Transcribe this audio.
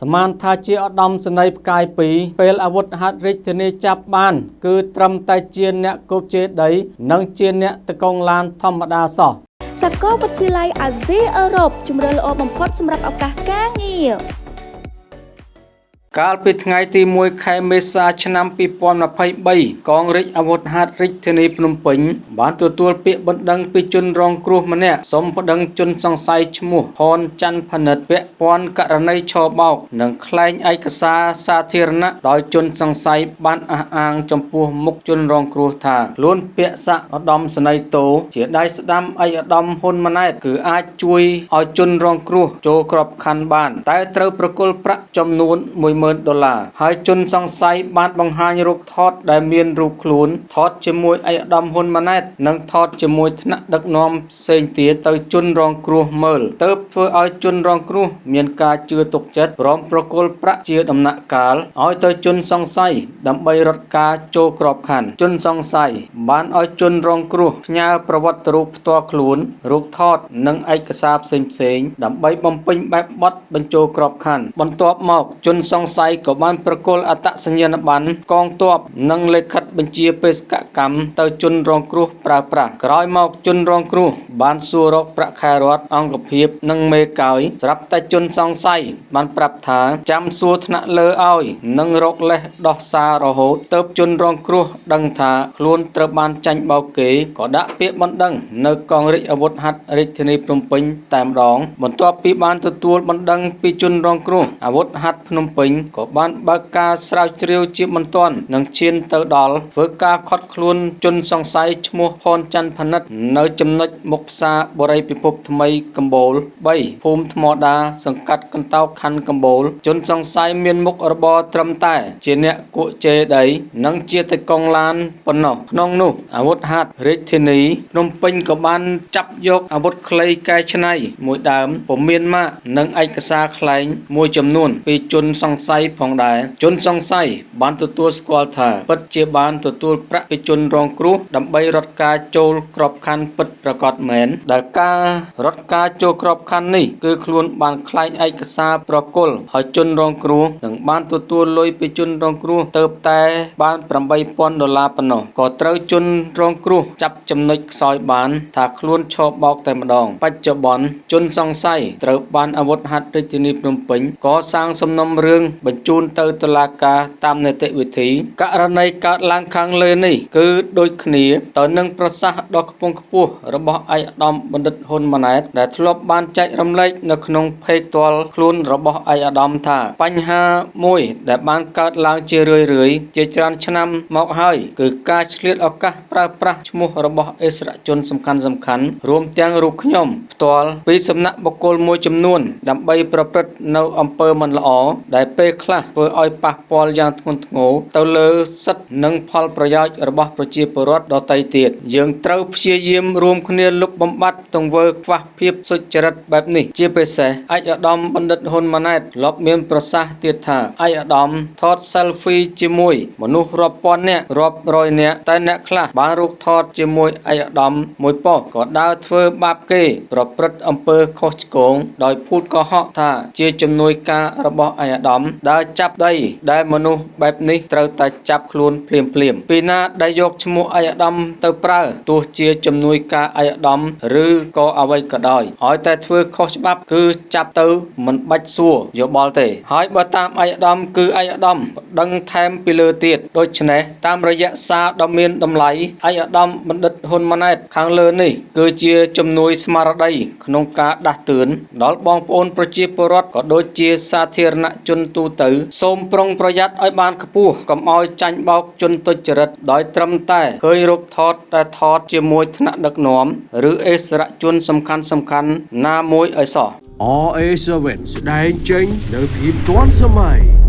សមានថាជាឧត្តមសេនីយ៍ផ្កាយ2ពេលអាវុធហត្ថរាជធានីចាប់បាន គឺត្រឹមតែជាអ្នកគប់ជេដី និងជាអ្នកតកងឡានធម្មតាសោះសាកលវិទ្យាល័យអាស៊ីអឺរ៉ុបជំរឿនល្អបំផុតសម្រាប់ឱកាសការងារ កាលពីថ្ងៃទី1ខែមេសាឆ្នាំ2023កងរាជអាវុធហត្ថរាជធានីភ្នំពេញបានទទួលពាក្យបណ្ដឹងពីជនរងគ្រោះម្នាក់សូមប្តឹងជនសង្ស័យឈ្មោះផនច័ន្ទផនិតពាក់ព័ន្ធករណីឆបោកនិងក្លែងឯកសារសាធារណៈដោយជនសង្ស័យបានអះអាងចំពោះមុខជនរងគ្រោះថាខ្លួនពាក់សាក់ឧត្តមសេនីយ៍តូជាដៃស្ដាំឯកឧត្តមហ៊ុនម៉ាណែតគឺអាចជួយឲ្យជនរងគ្រោះចូលក្របខ័ណ្ឌបាន តែត្រូវប្រគល់ប្រាក់ចំនួន1 10000ដុល្លារហើយជនសង្ស័យបានបង្ហាញរូបថតដែលមានរូបខ្លួនថតជាមួយឯកឧត្តមហ៊ុនម៉ាណែត និងថតជាមួយថ្នាក់ដឹកនាំផ្សេងទៀតទៅជនរងគ្រោះមើលទៅធ្វើឲ្យជនរងគ្រោះមានការជឿទុកចិត្តព្រមប្រគល់ប្រាក់ជាដំណាក់កាលឲ្យទៅជនសង្ស័យដើម្បីរត់ការចូលក្របខ័ណ្ឌជនសង្ស័យបានឲ្យជនរងគ្រោះផ្ញើប្រវត្តិរូបផ្ទាល់ខ្លួនរូបថត និងឯកសារផ្សេងៗដើម្បីបំពេញបែបបទបញ្ចូលក្របខ័ណ្ឌបន្ទាប់មកជនសង្ស័យក៏បានប្រគល់អត្តសញ្ញាណប័ណ្ណកងទ័ពនិងលិខិតបញ្ជាបេសកកម្មទៅជនរងគ្រោះប្រើប្រាស់ក្រោយមកជនរងគ្រោះបានសួររកប្រាក់ខែរដ្ឋអង្គភាពនិងមេកោយស្រាប់តែជនសង្ស័យបានប្រាប់ថាចាំសួរថ្នាក់លើឲ្យនិងរកលេសដោះសាររហូតទៅជនរងគ្រោះដឹងថាខ្លួនត្រូវបានចាញ់បោកគេក៏ដាក់ពាក្យបណ្ដឹងនៅកងរាជអាវុធហត្ថរាជធានីភ្នំពេញតែម្ដង បន្ទាប់ពីបានទទួលបណ្ដឹងពីជនរងគ្រោះអាវុធហត្ថភ្នំពេញក៏បានបើកការស្រាវជ្រាវជាបន្ទាន់និងឈានទៅដល់ធ្វើការខត់ខ្លួនជនសង្ស័យឈ្មោះផនច័ន្ទផនិត នៅចំណុចមុខផ្សារបរិយពិភពថ្មីកម្ពូល3ភូមិថ្មដាសង្កាត់កន្តោកខណ្ឌកម្ពូល ជនសង្ស័យមានមុខរបរត្រឹមតែ ជាអ្នកគក់ជេដីនិងជាតកងឡានប៉ុណ្ណោះក្នុងនោះអាវុធហត្ថរាជធានីភ្នំពេញក៏បានចាប់យកអាវុធខ្លីកែច្នៃមួយដើមពុំមានម៉ាកនិងឯកសារខ្លែងមួយចំនួនពីជនសង្ស័យផងដែរជនសង្ស័យបានទទួលស្គាល់ថាពិតជាបានទទួលប្រាក់ពីជនរងគ្រោះដើម្បីរត់ការចូលក្របខ័ណ្ឌពិតប្រាកដមែនដែលការរត់ការចូលក្របខ័ណ្ឌនេះគឺខ្លួនបានខ្លែងឯកសារប្រគល់ឲ្យជនរងគ្រោះនិងបានទទួលលុយពីជនរងគ្រោះទៅតែបាន8000ដុល្លារប៉ុណ្ណោះក៏ត្រូវជនរងគ្រោះចាប់ចំណុចខ្សោយបានថាខ្លួនឈរបោកតែម្ដងបច្ចុប្បន្នជនសង្ស័យត្រូវបានអាវុធហត្ថរាជធានីភ្នំពេញកសាងសំណុំរឿងបញ្ជូនទៅតុលាការតាមនីតិវិធីករណីកើតឡើងខាងលើនេះគឺដូចគ្នាទៅនឹងប្រសាសន៍ដ៏ខ្ពង់ខ្ពស់របស់ឯកឧត្តមបណ្ឌិតហ៊ុនម៉ាណែតដែលធ្លាប់បានចែករំលែកនៅក្នុងเพจផ្ទាល់ខ្លួនរបស់ឯកឧត្តមថាបញ្ហាមួយដែលបានកើតឡើងជារឿយរឿយជាច្រើនឆ្នាំមកហើយគឺការឆ្លៀតឱកាសប្រើប្រាស់ឈ្មោះរបស់អិសរាជជនសំខាន់សំខាន់រួមទាំងរូបខ្ញុំផ្ទាល់ពីសំណាក់បុគ្គលមួយចំនួនដើម្បីប្រព្រឹត្តនៅអំពើមិនល្អដែលពេល ខ្លះធ្វើឲ្យប៉ះពាល់យ៉ាងធ្ងន់ធ្ងរទៅលើសិទ្ធិនិងផលប្រយោជន៍របស់ប្រជាពលរដ្ឋដទៃទៀតយើងត្រូវព្យាយាមរួមគ្នាលុបបំបាត់ទង្វើខ្វះភាពសុចរិតបែបនេះជាពិសេសឯកឧត្តមបណ្ឌិតហ៊ុនម៉ាណែតធ្លាប់មានប្រសាសន៍ទៀតថាឯកឧត្តមថត selfie ជាមួយមនុស្សរាប់ពាន់នាក់រាប់រយនាក់តែអ្នកខ្លះបានរូបថតជាមួយឯកឧត្តមមួយប៉ុស្តិ៍ក៏ដើរធ្វើបាបគេ ប្រព្រឹត្តអំពើខុសឆ្គងដោយភូតកុហកថាជាជំនួយការរបស់ឯកឧត្តមដើរចាប់ដីដែលមនុស្សបែបនេះត្រូវតែចាប់ខ្លួនភ្លាមភ្លាមពីណាដែលយកឈ្មោះឯកឧត្តមទៅប្រើទោះជាជំនួយការឯកឧត្តមឬក៏អ្វីក៏ដោយឲ្យតែធ្វើខុសច្បាប់គឺចាប់ទៅមិនបាច់សួរយោបល់ទេ ហើយបើតាមឯកឧត្តមគឺឯកឧត្តមដឹងថែមពីលើទៀតដូច្នេះតាមរយៈសារដ៏មានតម្លៃឯកឧត្តមបណ្ឌិតហ៊ុនម៉ាណែតខាងលើនេះគឺជាជំនួយស្មារតីក្នុងការដាស់តឿនដល់បងប្អូនប្រជាពលរដ្ឋក៏ដូចជាសាធារណជនទូទៅ សូមប្រុងប្រយ័ត្នឲ្យបានខ្ពស់កុំឲ្យចាញ់បោកជនទុច្ចរិតដោយត្រឹមតែឃើញរូបថតតែថតជាមួយថ្នាក់ដឹកនាំឬអេសរជនសំខាន់សំខាន់ណាមួយឲ្យសោះ RA7 ស្ដែងចេញនៅភាពទាន់សម័យ